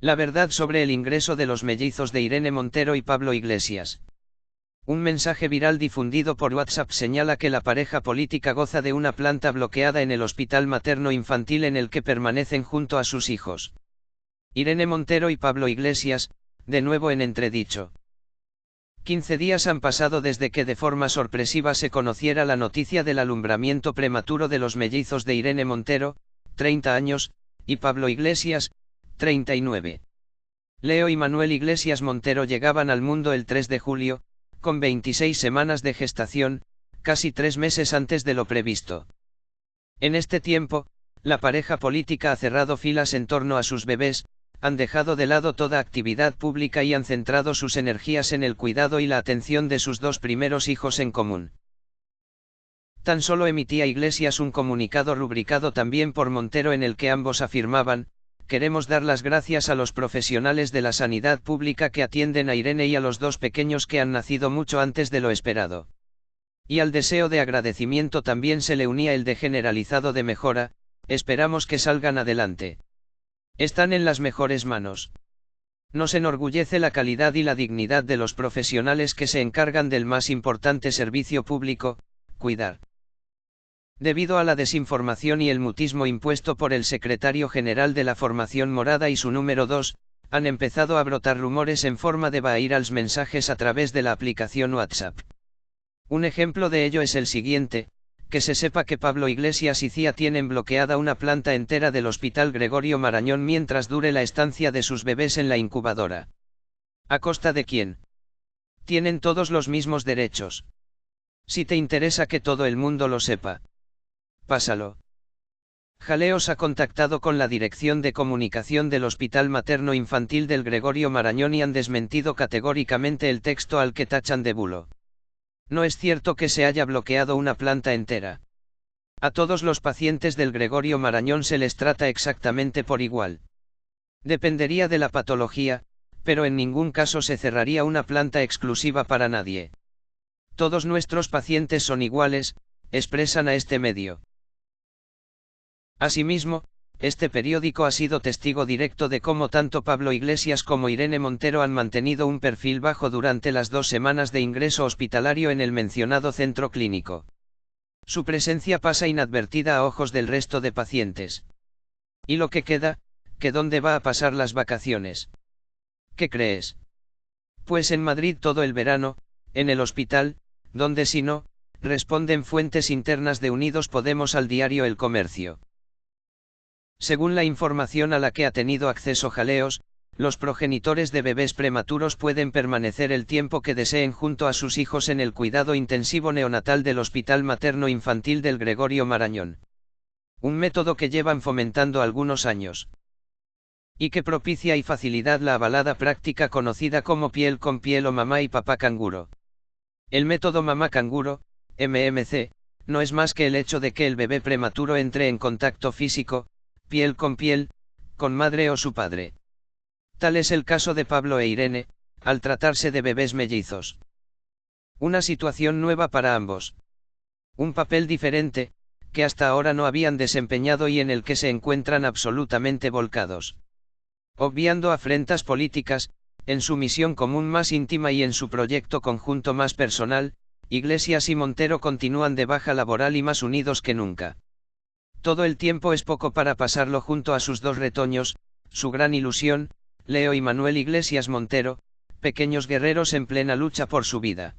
La verdad sobre el ingreso de los mellizos de Irene Montero y Pablo Iglesias. Un mensaje viral difundido por WhatsApp señala que la pareja política goza de una planta bloqueada en el hospital materno-infantil en el que permanecen junto a sus hijos. Irene Montero y Pablo Iglesias, de nuevo en entredicho. 15 días han pasado desde que de forma sorpresiva se conociera la noticia del alumbramiento prematuro de los mellizos de Irene Montero, 30 años, y Pablo Iglesias, 39. Leo y Manuel Iglesias Montero llegaban al mundo el 3 de julio, con 26 semanas de gestación, casi tres meses antes de lo previsto. En este tiempo, la pareja política ha cerrado filas en torno a sus bebés, han dejado de lado toda actividad pública y han centrado sus energías en el cuidado y la atención de sus dos primeros hijos en común. Tan solo emitía Iglesias un comunicado rubricado también por Montero en el que ambos afirmaban, queremos dar las gracias a los profesionales de la sanidad pública que atienden a Irene y a los dos pequeños que han nacido mucho antes de lo esperado. Y al deseo de agradecimiento también se le unía el de generalizado de mejora, esperamos que salgan adelante. Están en las mejores manos. Nos enorgullece la calidad y la dignidad de los profesionales que se encargan del más importante servicio público, cuidar. Debido a la desinformación y el mutismo impuesto por el secretario general de la Formación Morada y su número 2, han empezado a brotar rumores en forma de los mensajes a través de la aplicación WhatsApp. Un ejemplo de ello es el siguiente, que se sepa que Pablo Iglesias y Cía tienen bloqueada una planta entera del Hospital Gregorio Marañón mientras dure la estancia de sus bebés en la incubadora. ¿A costa de quién? Tienen todos los mismos derechos. Si te interesa que todo el mundo lo sepa. Pásalo. Jaleos ha contactado con la Dirección de Comunicación del Hospital Materno Infantil del Gregorio Marañón y han desmentido categóricamente el texto al que tachan de bulo. No es cierto que se haya bloqueado una planta entera. A todos los pacientes del Gregorio Marañón se les trata exactamente por igual. Dependería de la patología, pero en ningún caso se cerraría una planta exclusiva para nadie. Todos nuestros pacientes son iguales, expresan a este medio. Asimismo, este periódico ha sido testigo directo de cómo tanto Pablo Iglesias como Irene Montero han mantenido un perfil bajo durante las dos semanas de ingreso hospitalario en el mencionado centro clínico. Su presencia pasa inadvertida a ojos del resto de pacientes. ¿Y lo que queda? ¿Que dónde va a pasar las vacaciones? ¿Qué crees? Pues en Madrid todo el verano, en el hospital, donde si no, responden fuentes internas de Unidos Podemos al diario El Comercio. Según la información a la que ha tenido acceso Jaleos, los progenitores de bebés prematuros pueden permanecer el tiempo que deseen junto a sus hijos en el cuidado intensivo neonatal del Hospital Materno Infantil del Gregorio Marañón. Un método que llevan fomentando algunos años. Y que propicia y facilidad la avalada práctica conocida como piel con piel o mamá y papá canguro. El método mamá canguro, MMC, no es más que el hecho de que el bebé prematuro entre en contacto físico, piel con piel, con madre o su padre. Tal es el caso de Pablo e Irene, al tratarse de bebés mellizos. Una situación nueva para ambos. Un papel diferente, que hasta ahora no habían desempeñado y en el que se encuentran absolutamente volcados. Obviando afrentas políticas, en su misión común más íntima y en su proyecto conjunto más personal, Iglesias y Montero continúan de baja laboral y más unidos que nunca. Todo el tiempo es poco para pasarlo junto a sus dos retoños, su gran ilusión, Leo y Manuel Iglesias Montero, pequeños guerreros en plena lucha por su vida.